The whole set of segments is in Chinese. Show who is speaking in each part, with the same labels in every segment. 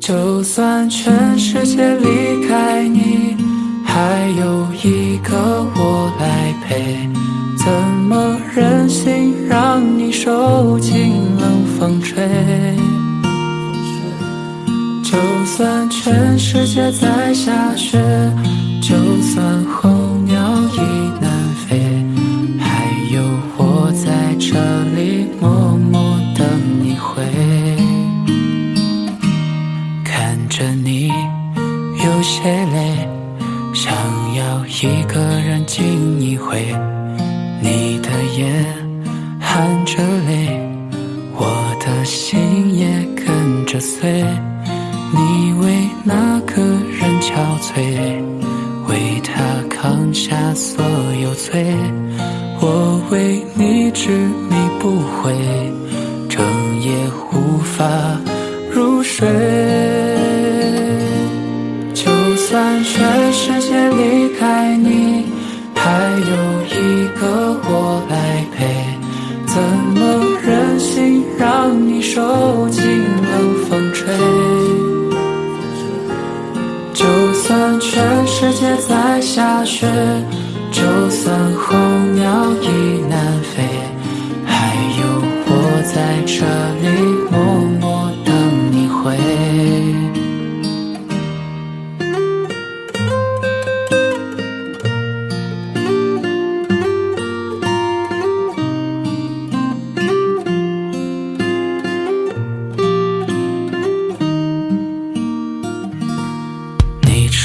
Speaker 1: 就算全世界离开你，还有一个我来陪，怎么忍心让你受尽冷风吹？就算全世界在下雪，就算岁。你为那个人憔悴，为他扛下所有罪，我为你执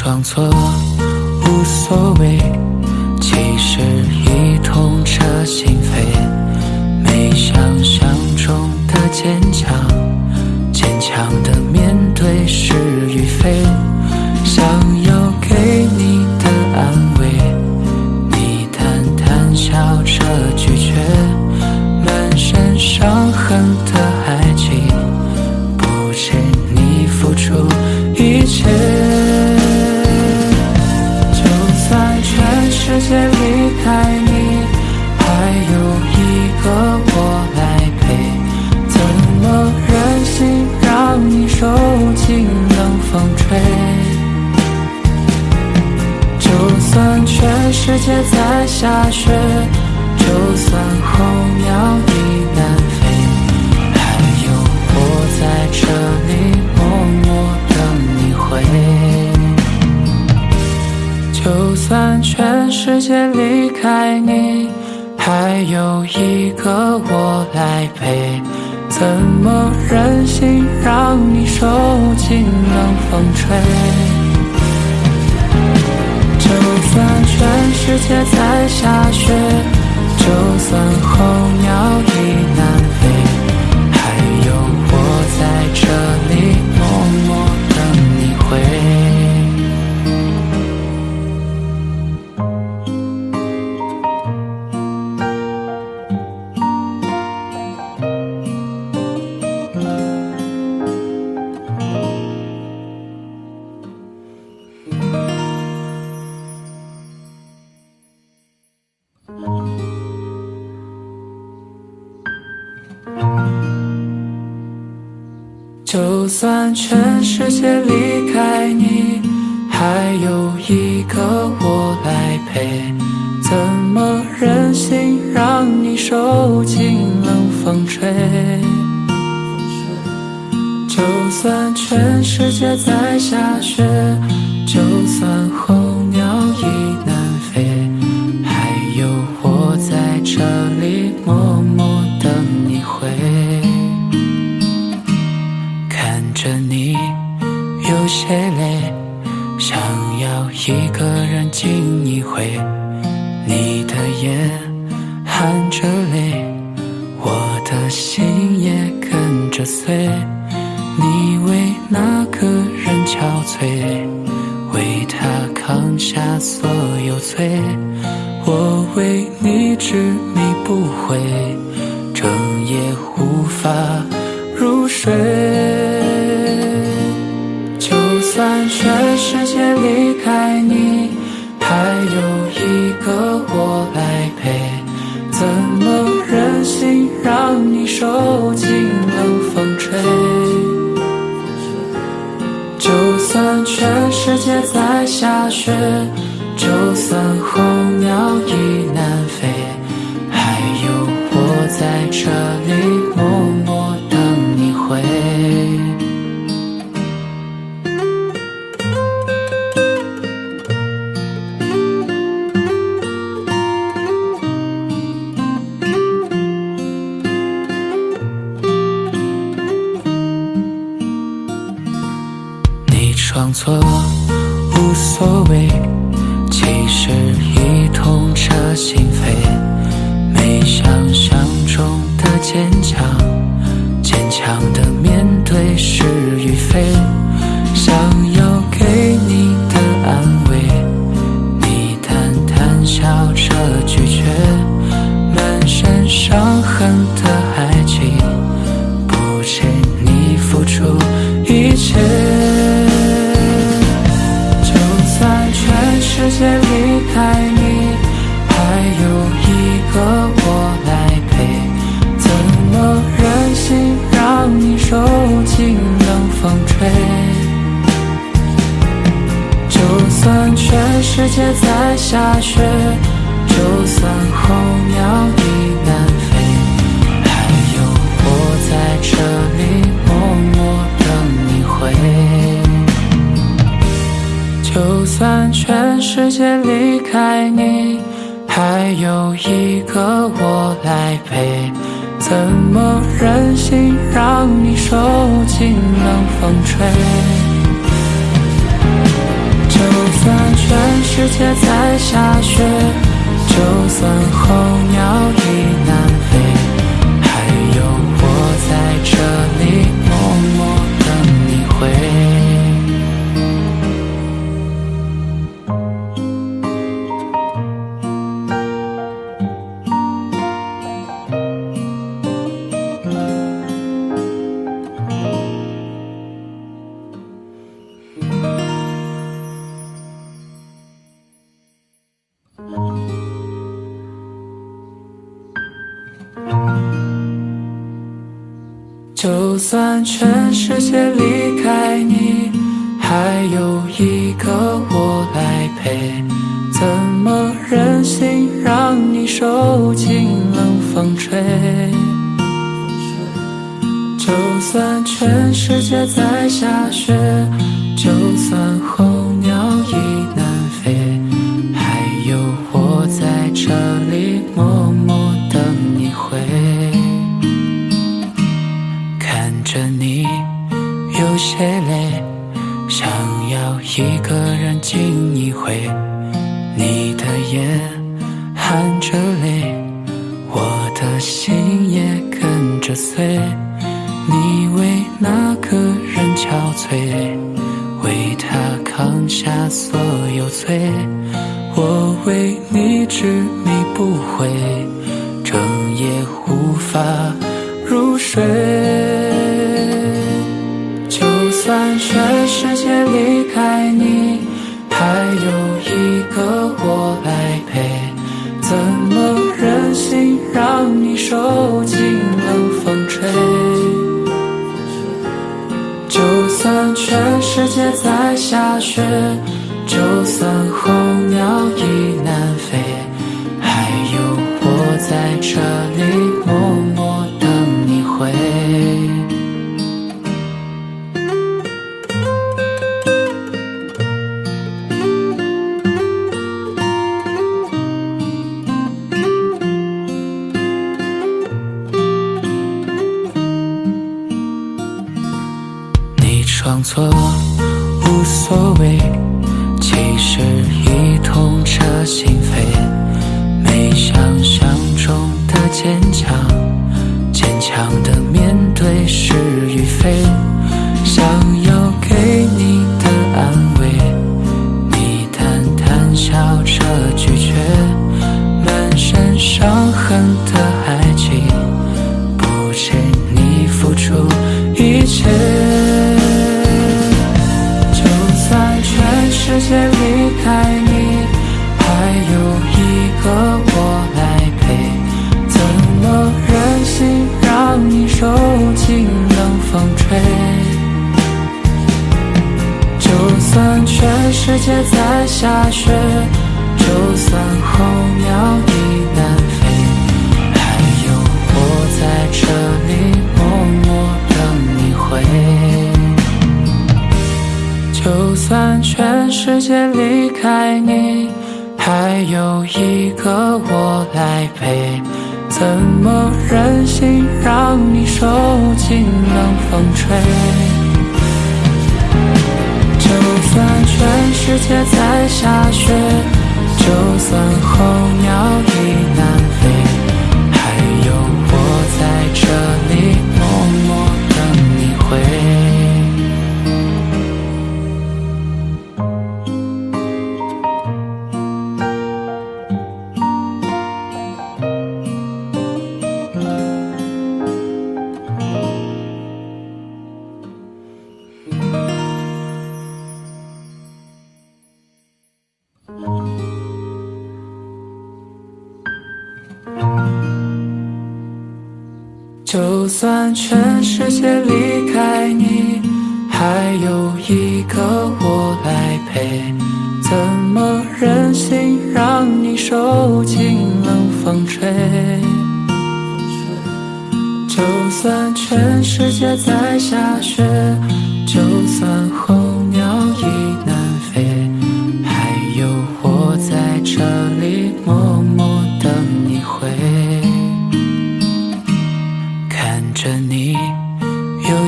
Speaker 1: 装作无所谓，其实已痛彻心扉。没想象中的坚强，坚强的面对是与非。想要给你的安慰，你淡淡笑着拒绝，满身伤痕的爱情，不止你付出下雪，就算候鸟已南飞，还有我在这里默默等你回。就算全世界离开你，还有一个我来陪，怎么忍心让你受尽冷风吹？世界在下雪，就算候鸟已南就算全世界离开你，还有一个我来陪，怎么忍心让你受尽冷风吹？就算全世界在下雪，就算些累，想要一个人静一回。你的眼含着泪，装作无所谓，其实已痛彻心扉。没想象中的坚强，坚强的面对是与非。想。吹，就算全世界在下雪。就算全世界离开你，还有一个我来陪。怎么忍心让你受尽冷风吹？就算全世界在下雪。achei 就算全世界离开你，还有一个我来陪。怎么忍心让你受尽冷风吹？就算全世界在下雪，就算风。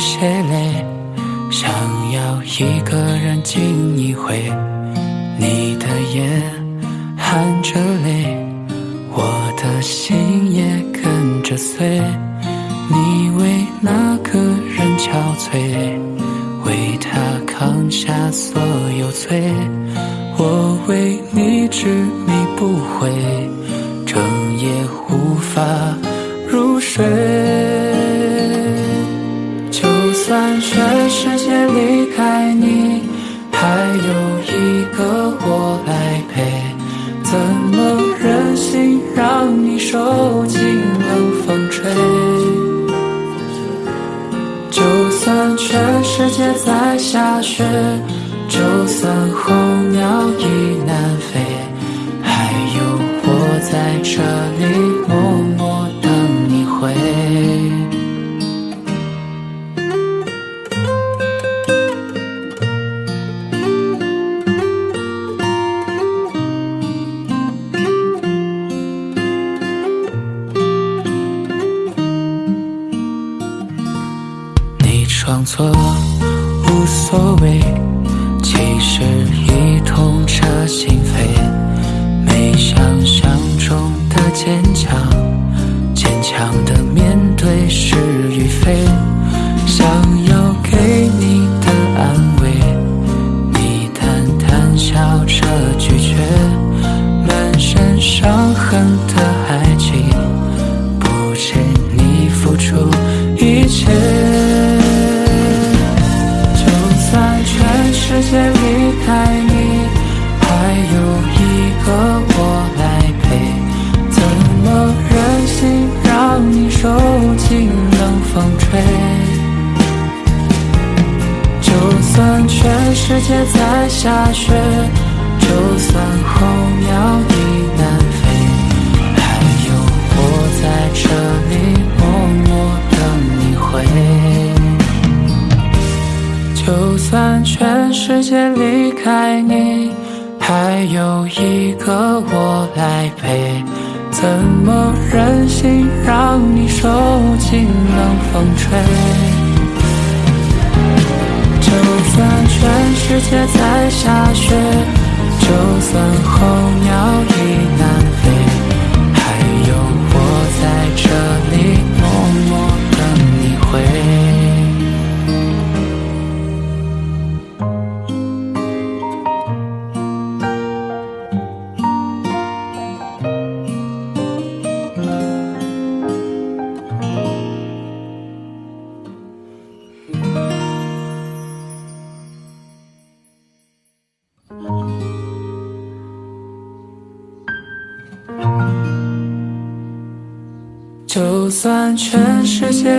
Speaker 1: 些累想要一个人静一会你的眼含着泪我的心也跟着碎你为那个人憔悴为他扛下所有罪我为你执迷不悔整夜无法入睡。世界离开你还有一个我来陪怎么忍心让你受尽冷风吹？就算全世界在下雪就算候鸟已南。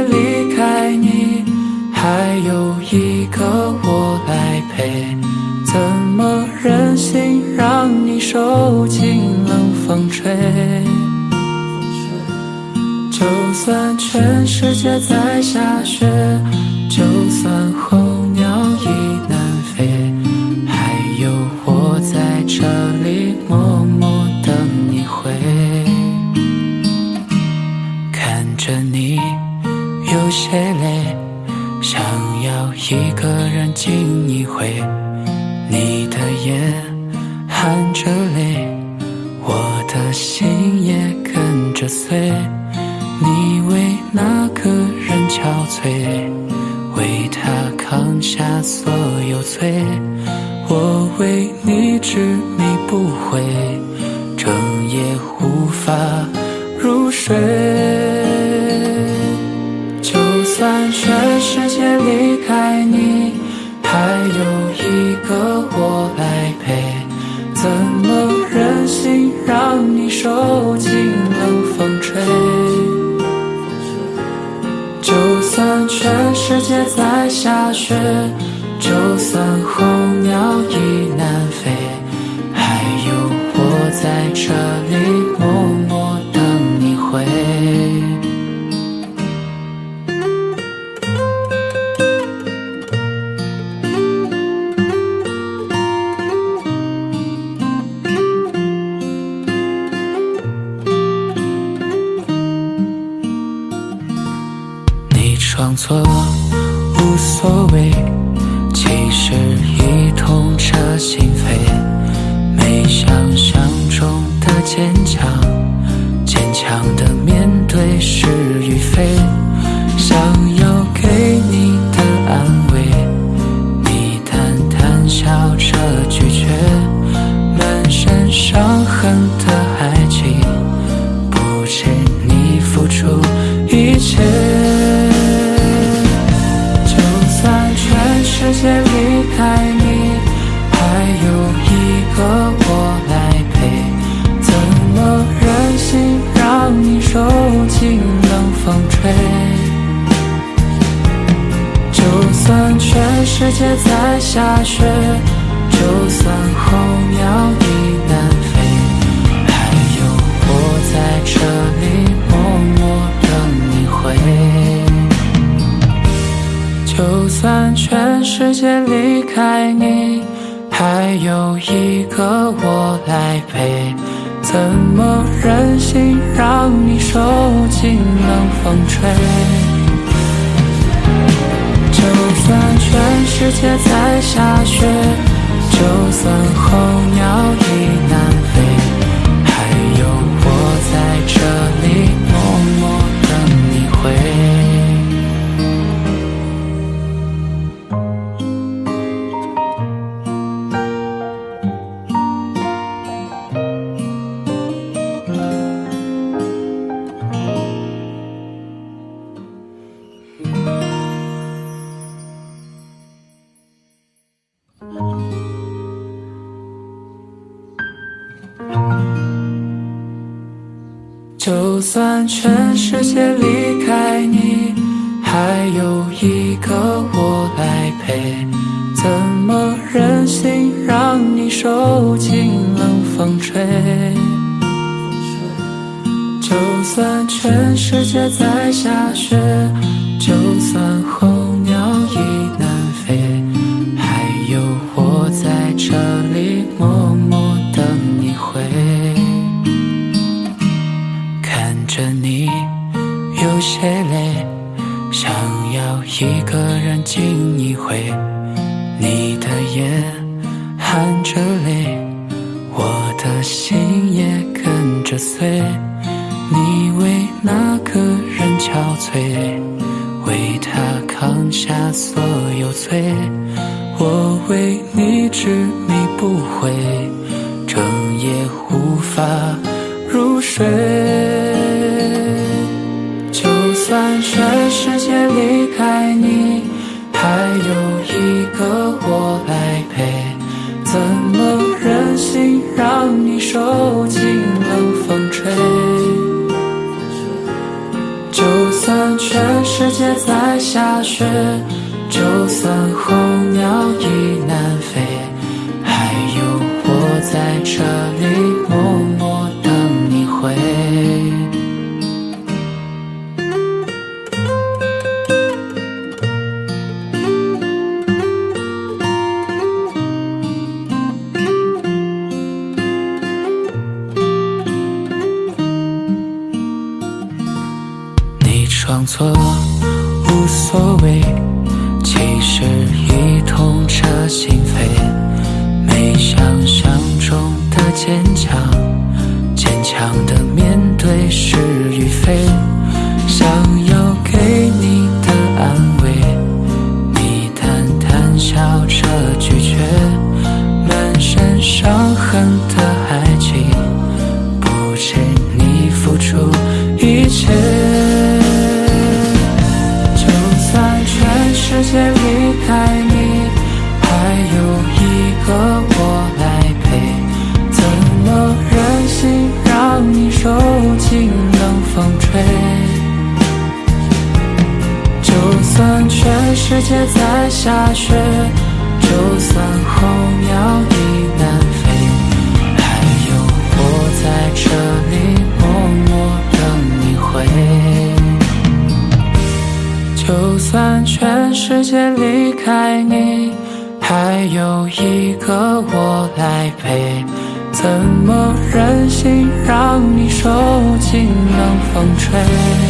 Speaker 1: 离开你还有一个我来陪。怎么忍心让你受尽冷风吹？就算全世界在下雪就算有些累，想要一个人静一回。你的眼含着泪，我的心也跟着碎。你为那个人憔悴，为他扛下所有罪。我为你执迷不悔，整夜无法入睡。世界离开你，还有一个我来陪。怎么忍心让你受尽冷风吹？就算全世界在下雪，就算候鸟已南坚强，坚强的有一个我来陪。怎么忍心让你受尽冷风吹？就算全世界在下雪，就算所有罪。我为的面对是与非。界在下雪就算候鸟已南飞还有我在这里默默等你回。就算全世界离开你还有一个我来陪。怎么忍心让你受尽冷风吹？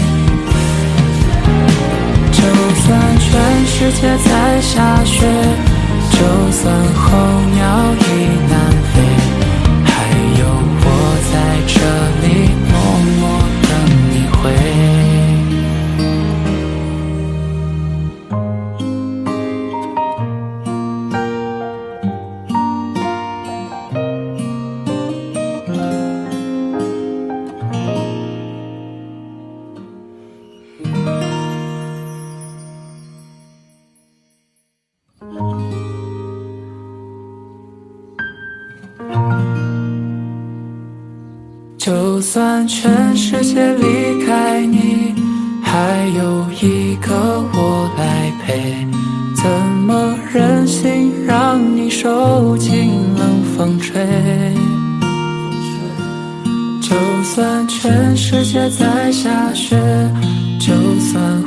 Speaker 1: 全世界在下雪就算候鸟已怎么忍心让你受尽冷风吹？就算全世界在下雪就算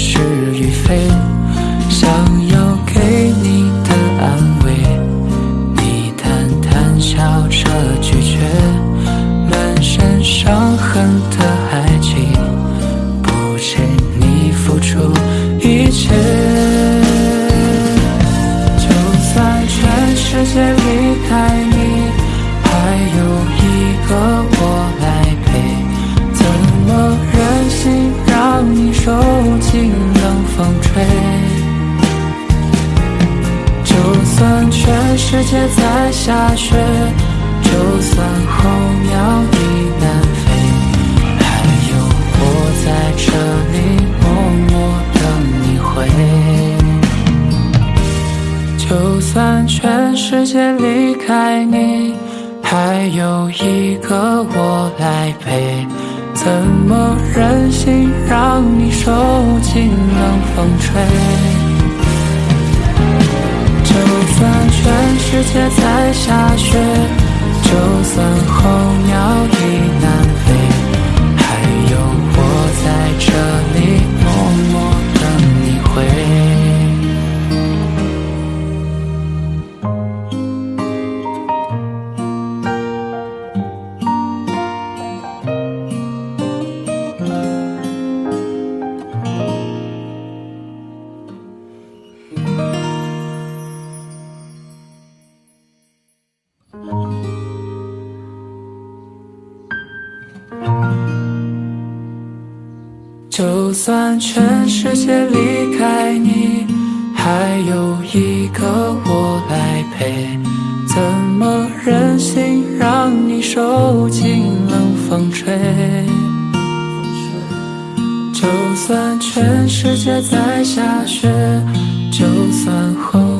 Speaker 1: 是与非想要给你的安慰。你淡淡笑着拒绝满身伤痕的爱情不值你付出一切世界在下雪就算候鸟已南飞还有我在这里默默等你回就算全世界离开你还有一个我来陪。怎么忍心让你受尽冷风吹？全世界在下雪就算候鸟已南受尽冷风吹。就算全世界在下雪，就算后。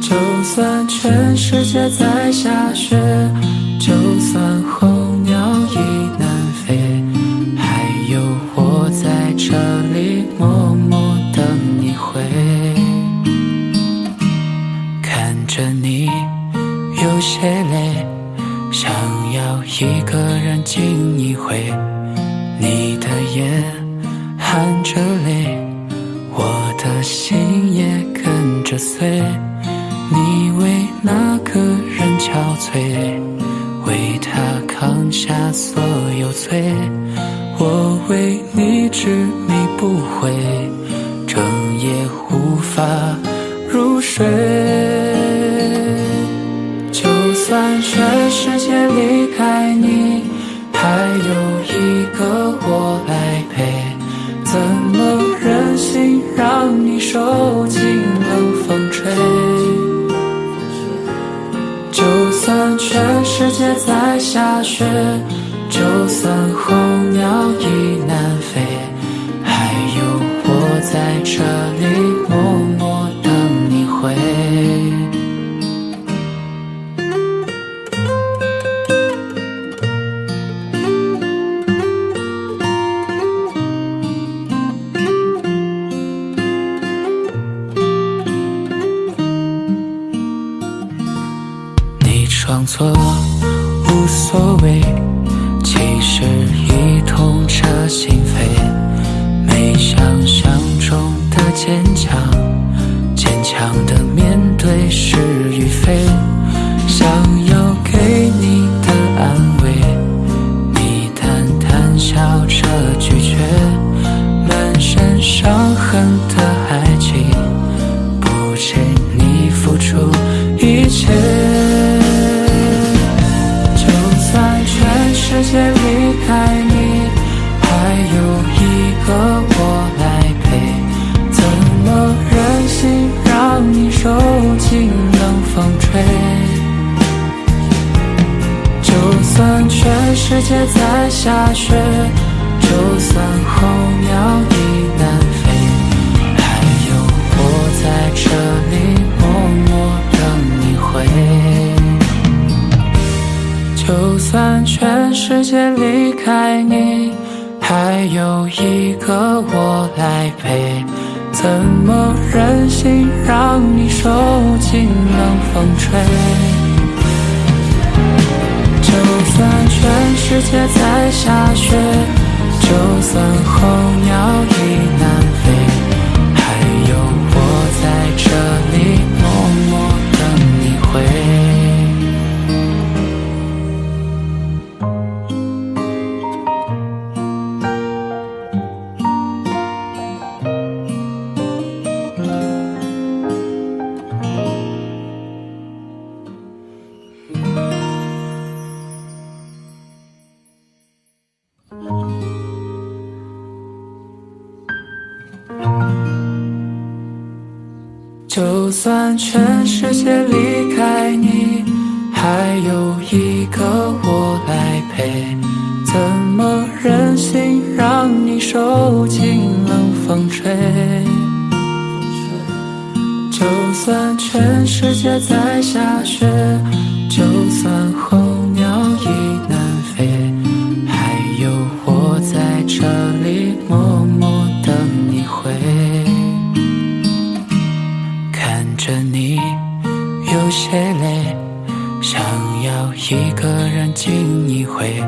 Speaker 1: 就算全世界在下雪，就算。就算全世界在下雪，就算候鸟已南飞，还有我在这里默默等你回。看着你有些累，想要一个人静一回。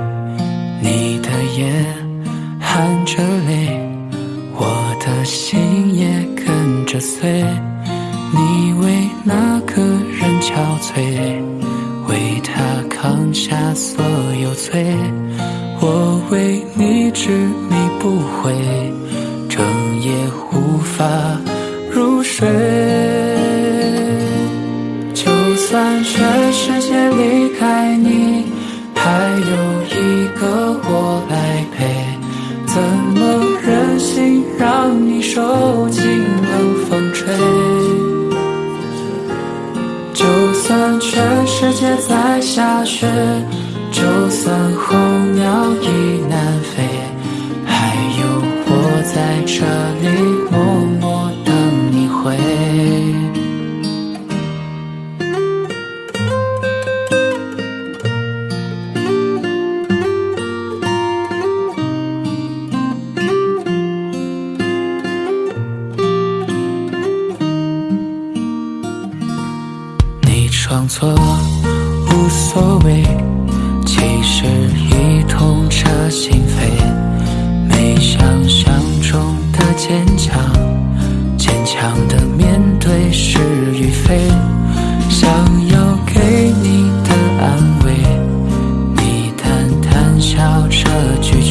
Speaker 1: 何去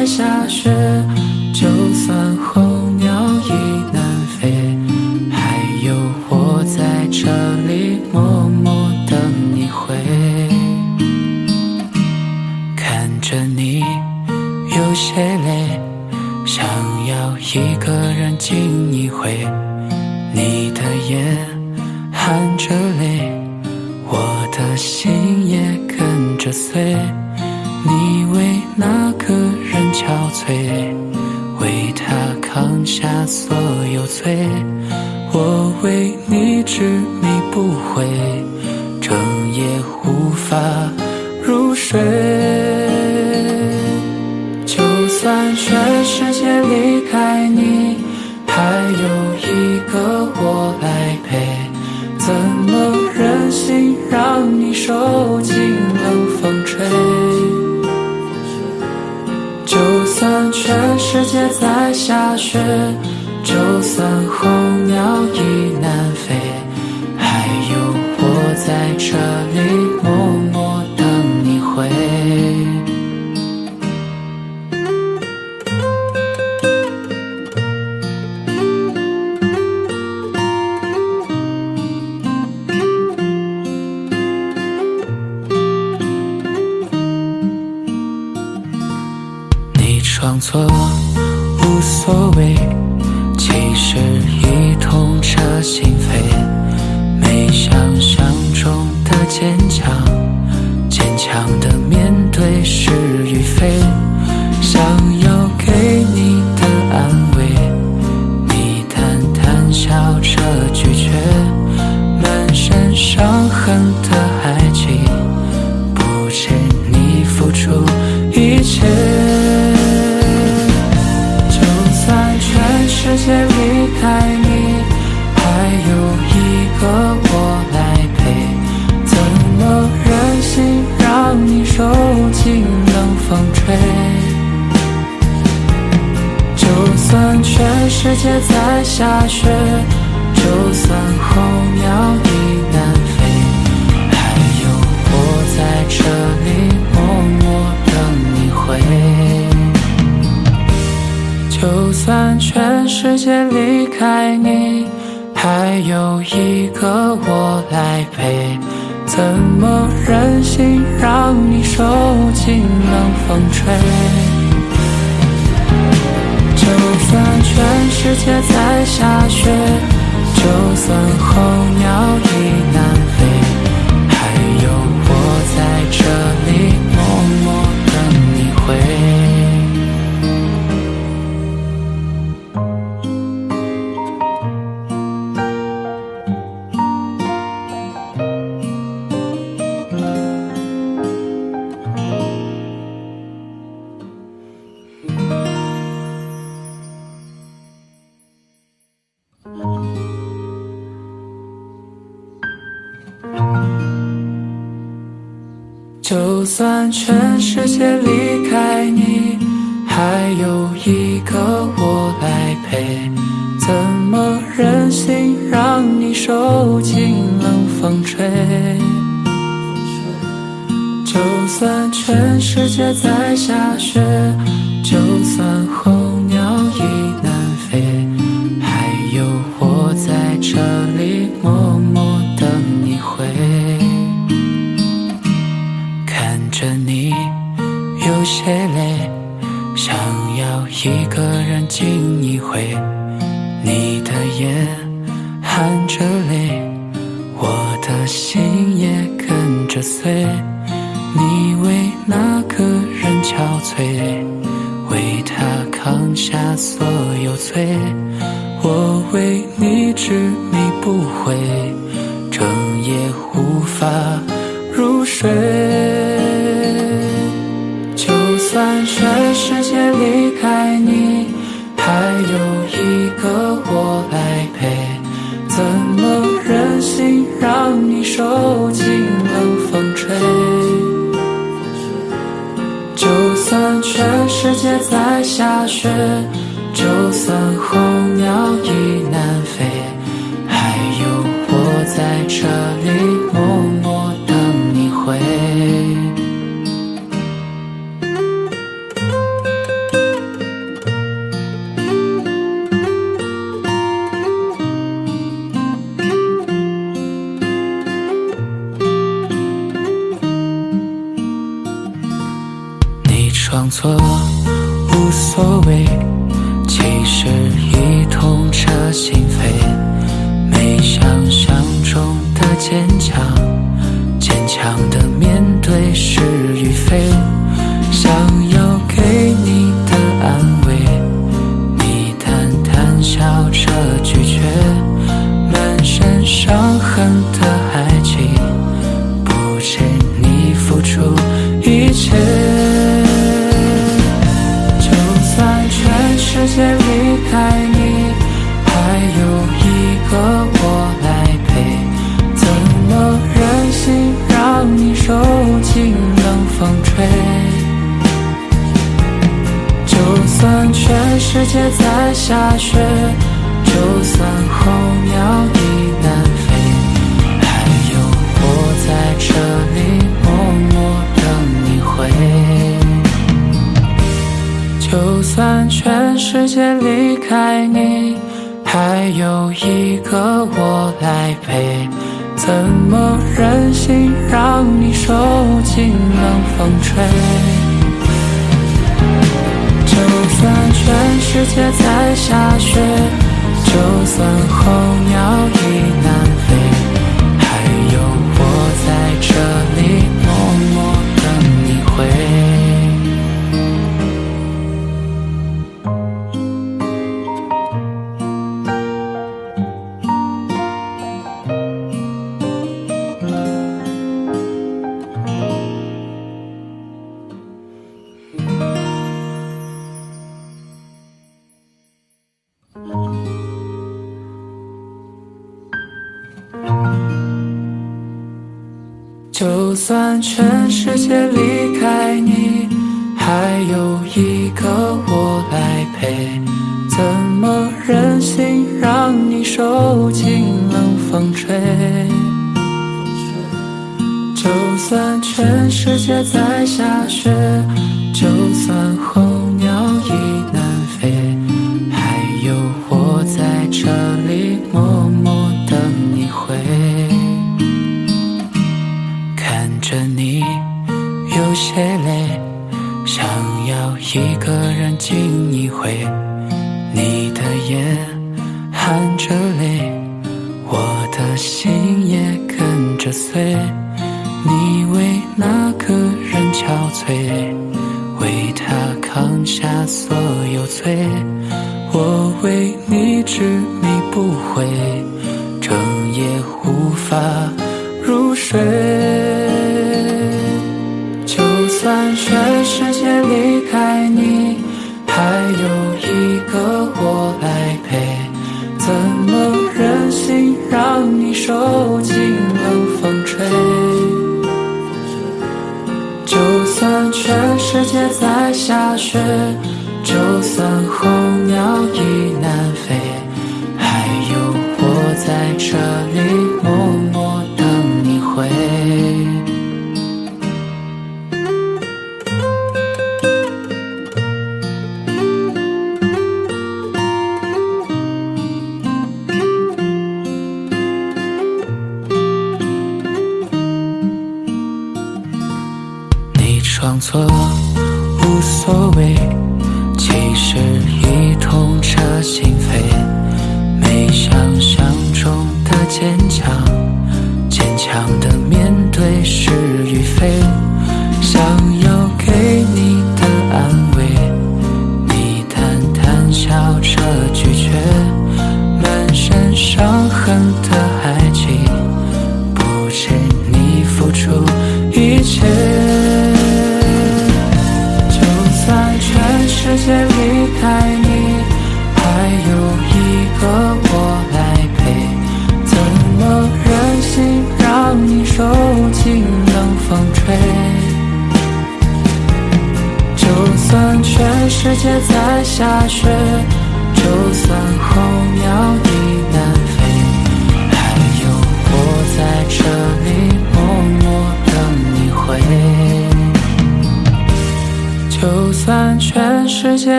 Speaker 1: 在下雪，就算候鸟已南飞，还有我在这里默默等你回。看着你有些累，想要一个人静一回。你的眼含着泪，我的心也跟着碎。伤痕的爱情，不是你付出一切。就算全世界离开你，还有一个我来陪。怎么忍心让你受尽冷风吹？就算全世界在下雪，就算候鸟已这里默默等你回。就算全世界离开你，还有一个我来陪。怎么忍心让你受尽冷风吹？就算全世界在下雪，就算候鸟已南飞，这天离开你，还有一个我来陪。怎么忍心让你受尽冷风吹？就算全世界在。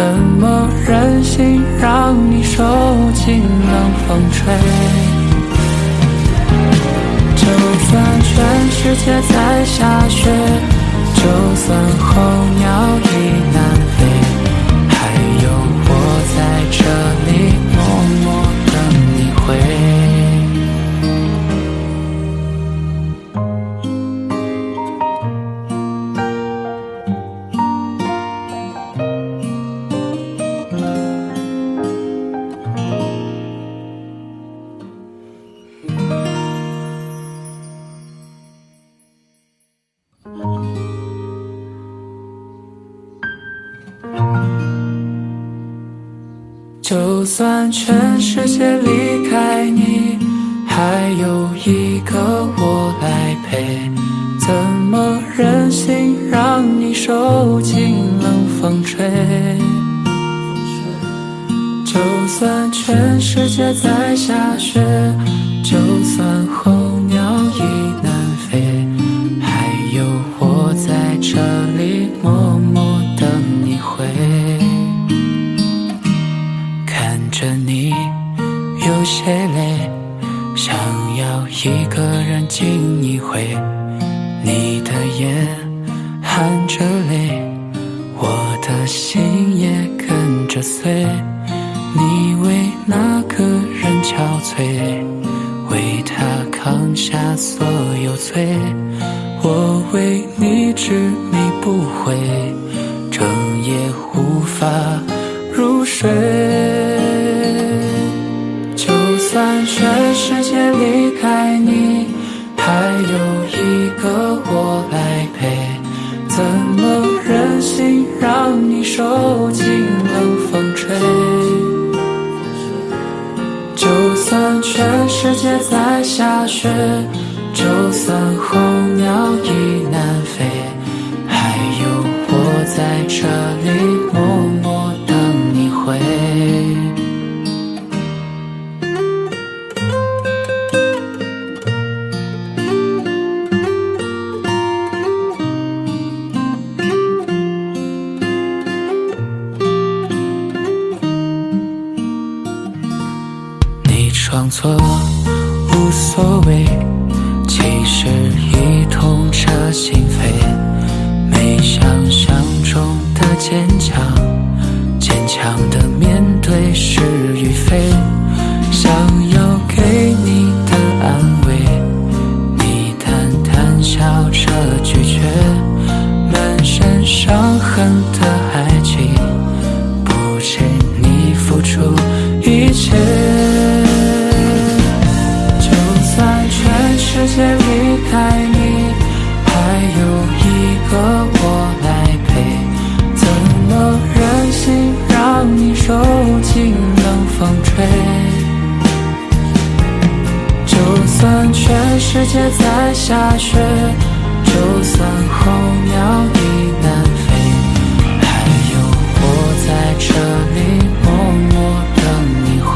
Speaker 1: 怎么忍心让你受尽冷风吹？就算全世界在下雪就算候鸟全世界离开你还有一个我来陪怎么忍心让你受尽冷风吹？就算全世界在下雪就算候鸟已南飞还有我在这里下雪就算候鸟已南飞还有我在这里默默等你回。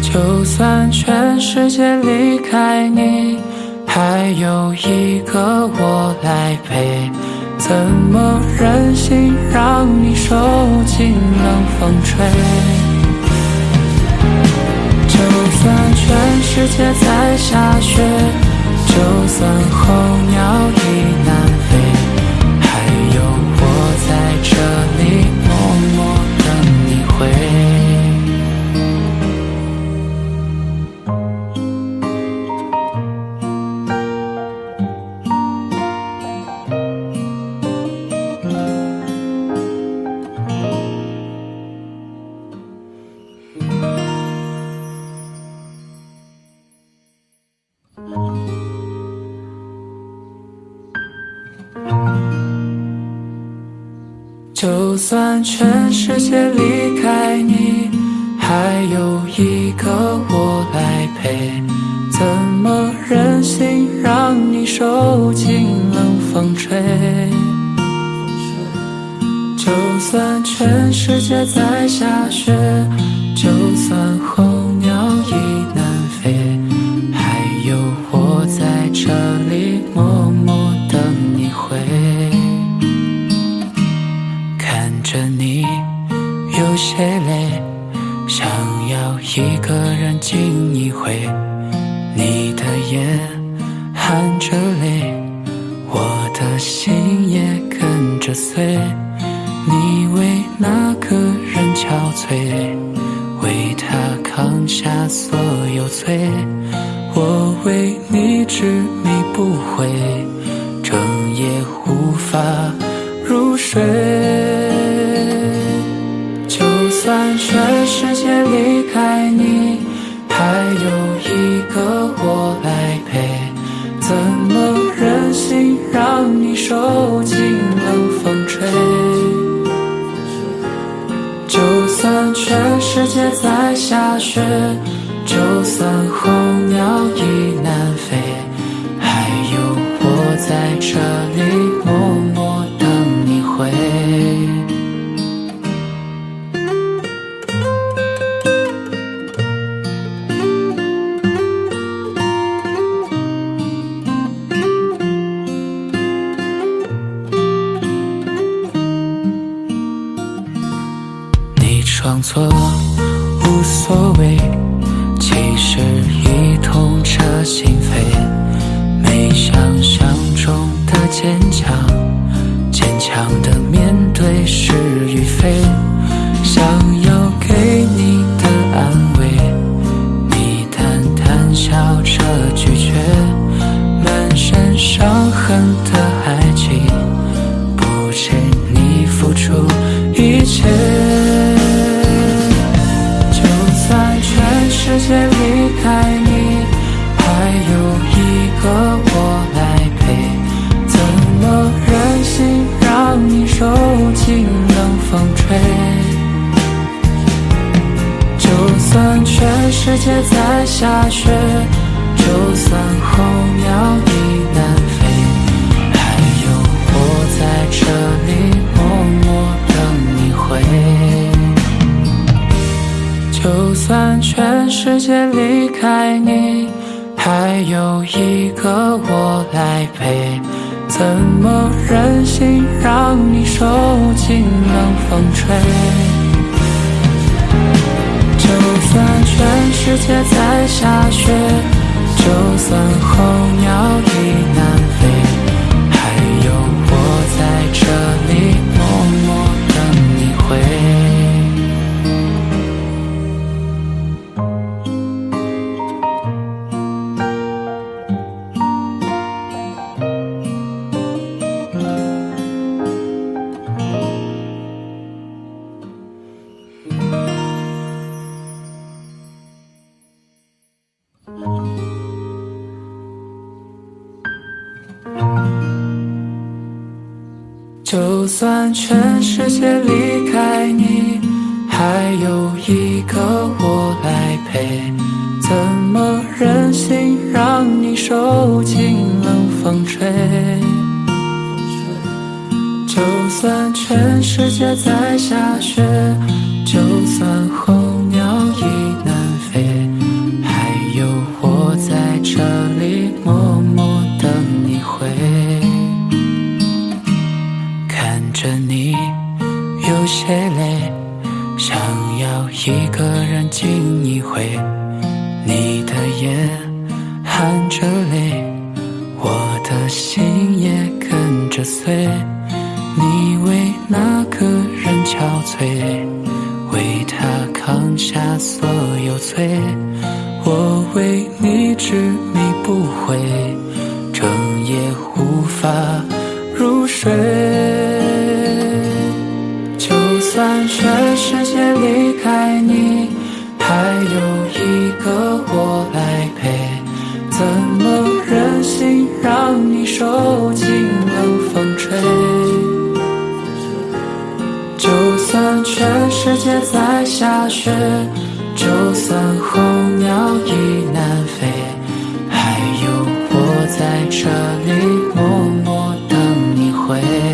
Speaker 1: 就算全世界离开你还有一个我来陪怎么忍心让你受尽冷风吹？世界在下雪，就算候鸟全世界离开你，还有一个我来陪，怎么忍心让你受尽冷风吹？就算全世界在有些累，想要一个人静一回。你的眼含着泪，我的心也跟着碎。你为那个人憔悴，为他扛下所有罪。我为你执迷不悔，整夜无法入睡。让你受尽冷风吹？就算全世界在下雪，就算候鸟已界离开你，还有一个我来陪，怎么忍心让你受尽冷风吹？就算全世界在下雪，界离开你，还有一个我来陪，怎么忍心让你受尽冷风吹？就算全世界在下雪，就算候鸟已看着你有些累，想要一个人静一回。你的眼含着泪，我的心也跟着碎。你为那个人憔悴，为他扛下所有罪。我为你执迷不悔，整夜无法入睡。全世界离开你，还有一个我来陪。怎么忍心让你受尽冷风吹？就算全世界在下雪。就算候鸟已南飞，还有我在这里默默等你回。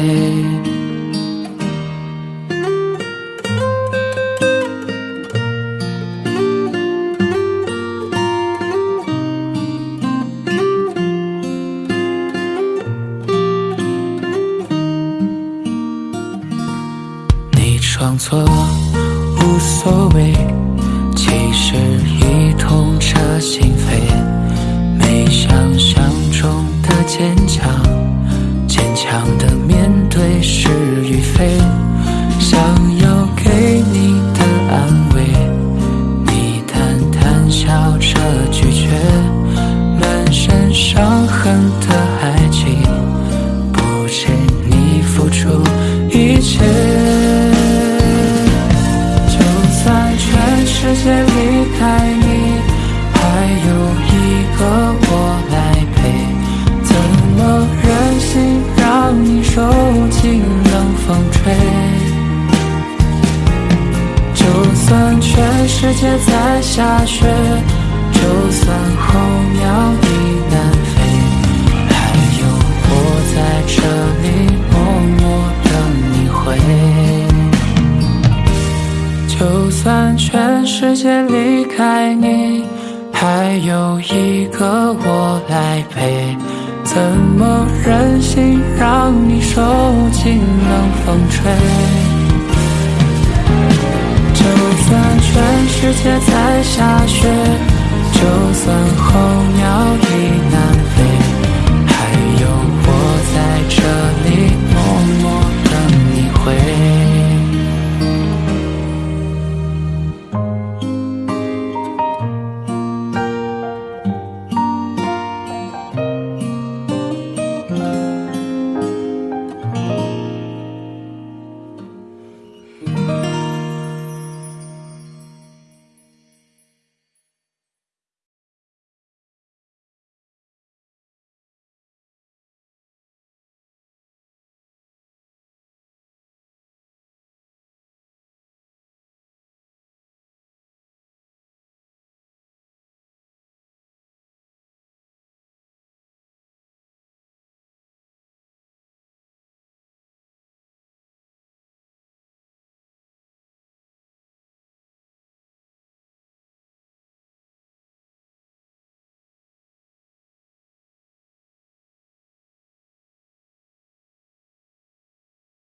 Speaker 1: 下雪，就算候鸟已南飞，还有我在这里默默等你回。就算全世界离开你，还有一个我来陪。怎么忍心让你受尽冷风吹？全世界在下雪，就算候鸟已南飞。